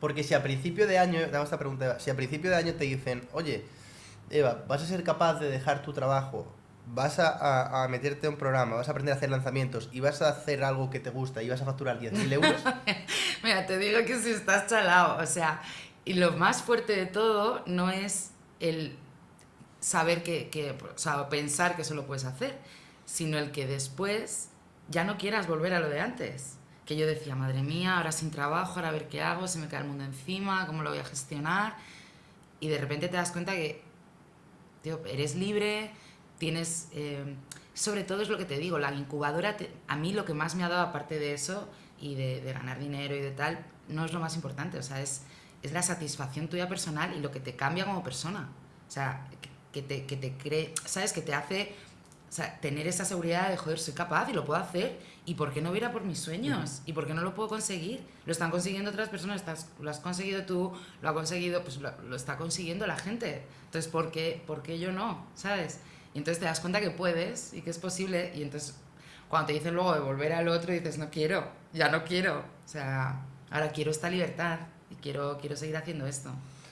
Porque si a principio de año, te hago esta pregunta, si a principio de año te dicen, oye, Eva, vas a ser capaz de dejar tu trabajo, vas a meterte a un programa, vas a aprender a hacer lanzamientos y vas a hacer algo que te gusta y vas a facturar 10.000 euros, Mira, te digo que si estás chalado, o sea, y lo más fuerte de todo no es el saber que, que, o sea, pensar que eso lo puedes hacer, sino el que después ya no quieras volver a lo de antes. Que yo decía, madre mía, ahora sin trabajo, ahora a ver qué hago, se me cae el mundo encima, cómo lo voy a gestionar. Y de repente te das cuenta que, eres libre, tienes... eh, sobre todo es lo que te digo, la incubadora, a mí lo que más me ha dado aparte de eso y de, ganar dinero y de tal, no es lo más importante, o sea, es, es la satisfacción tuya personal y lo que te cambia como persona. O sea, que te, que te cree, ¿sabes? Que te hace o sea, tener esa seguridad de, joder, soy capaz y lo puedo hacer. ¿Y por qué no voy a ir a por mis sueños? ¿Y por qué no lo puedo conseguir? Lo están consiguiendo otras personas, estás, lo has conseguido tú, lo ha conseguido, pues lo, lo está consiguiendo la gente. Entonces, ¿por qué, ¿por qué yo no? ¿Sabes? Y entonces te das cuenta que puedes y que es posible. Y entonces, cuando te dicen luego de volver al otro, dices, no quiero, ya no quiero. O sea, ahora quiero esta libertad y quiero, quiero seguir haciendo esto.